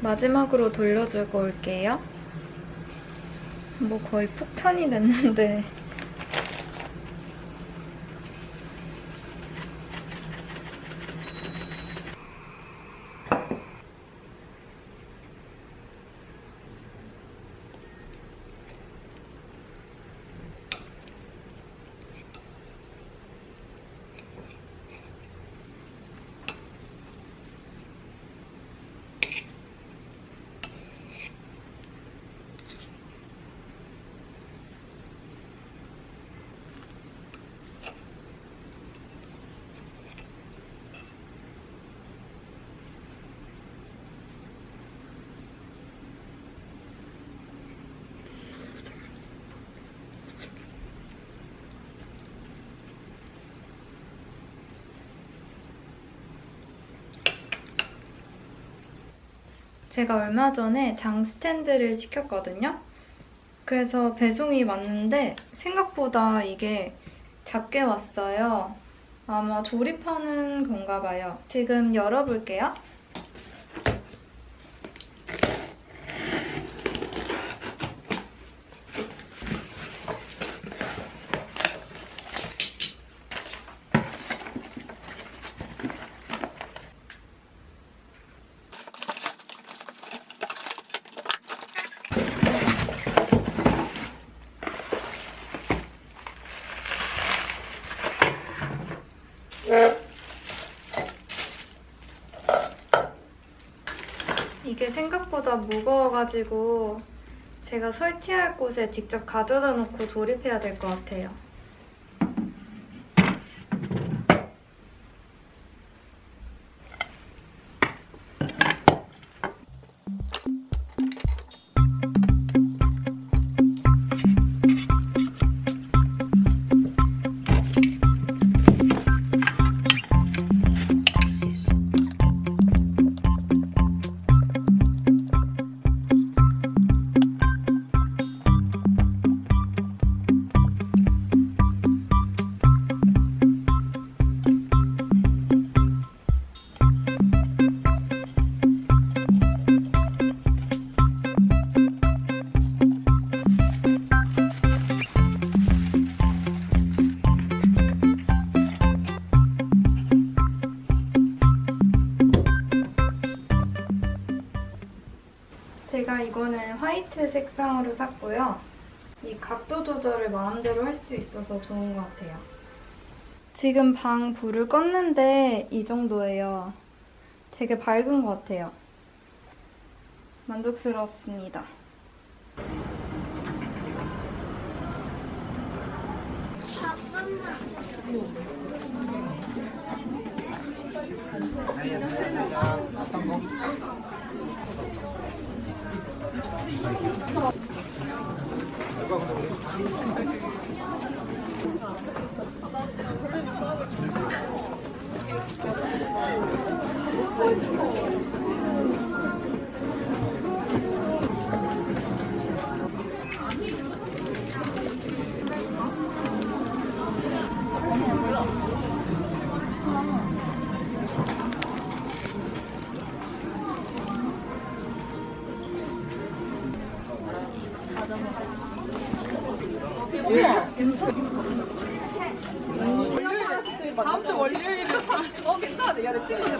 마지막으로 돌려주고 올게요. 뭐 거의 폭탄이 됐는데 제가 얼마 전에 장 스탠드를 시켰거든요. 그래서 배송이 왔는데 생각보다 이게 작게 왔어요. 아마 조립하는 건가 봐요. 지금 열어볼게요. 이게 생각보다 무거워가지고 제가 설치할 곳에 직접 가져다 놓고 조립해야 될 것 같아요. 조절을 마음대로 할 수 있어서 좋은 것 같아요. 지금 방 불을 껐는데 이 정도예요. 되게 밝은 것 같아요. 만족스럽습니다. 다음 주 월요일에 어 괜찮아 야 내가 찍으면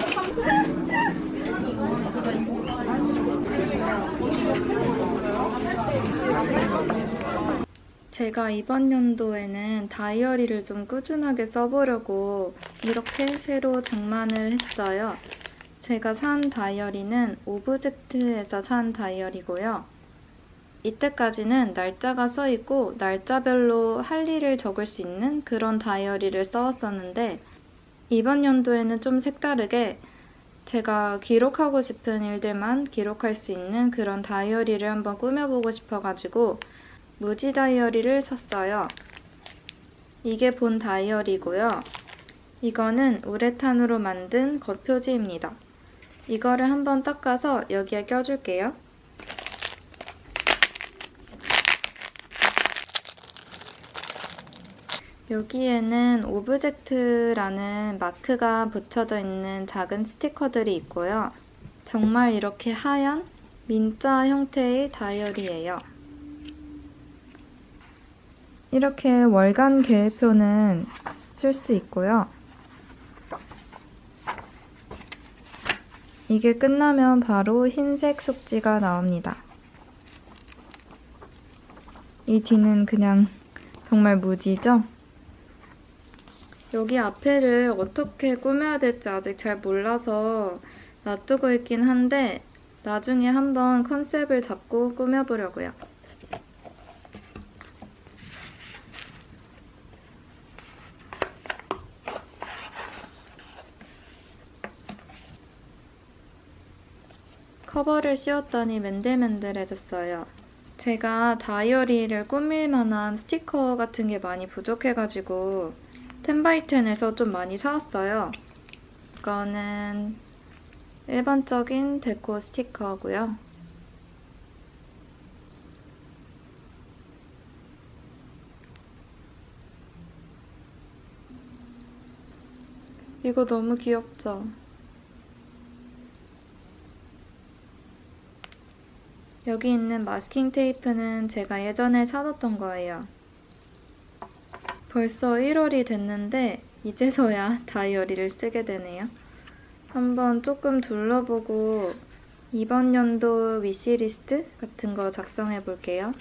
제가 이번 연도에는 다이어리를 좀 꾸준하게 써보려고 이렇게 새로 장만을 했어요. 제가 산 다이어리는 오브젝트에서 산 다이어리고요. 이때까지는 날짜가 써있고 날짜별로 할 일을 적을 수 있는 그런 다이어리를 써왔었는데 이번 연도에는 좀 색다르게 제가 기록하고 싶은 일들만 기록할 수 있는 그런 다이어리를 한번 꾸며보고 싶어가지고 무지 다이어리를 샀어요. 이게 본 다이어리고요. 이거는 우레탄으로 만든 겉표지입니다. 이거를 한번 닦아서 여기에 껴줄게요. 여기에는 오브젝트라는 마크가 붙여져 있는 작은 스티커들이 있고요. 정말 이렇게 하얀 민자 형태의 다이어리예요. 이렇게 월간 계획표는 쓸 수 있고요. 이게 끝나면 바로 흰색 속지가 나옵니다. 이 뒤는 그냥 정말 무지죠? 여기 앞에를 어떻게 꾸며야 될지 아직 잘 몰라서 놔두고 있긴 한데 나중에 한번 컨셉을 잡고 꾸며보려고요. 커버를 씌웠더니 맨들맨들해졌어요. 제가 다이어리를 꾸밀 만한 스티커 같은 게 많이 부족해가지고 텐바이텐에서 좀 많이 사왔어요. 이거는 일반적인 데코 스티커고요. 이거 너무 귀엽죠? 여기 있는 마스킹 테이프는 제가 예전에 사뒀던 거예요. 벌써 1월이 됐는데 이제서야 다이어리를 쓰게 되네요. 한번 조금 둘러보고 이번 연도 위시리스트 같은 거 작성해 볼게요.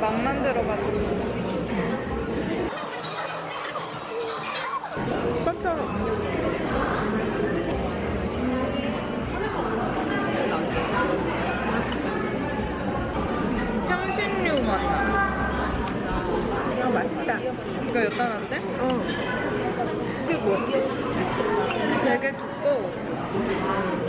막 만들어가지고. 향신료 맛나. 이거 맛있다. 이거 여따 놨대? 어. 이게 뭐야? 되게 두꺼워.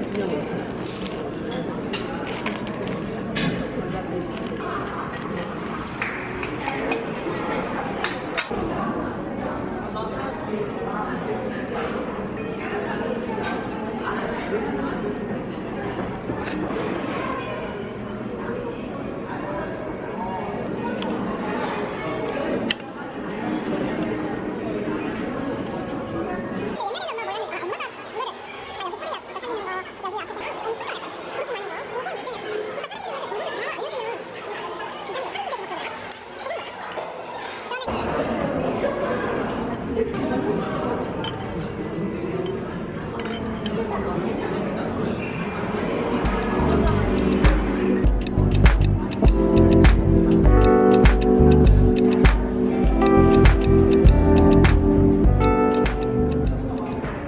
그냥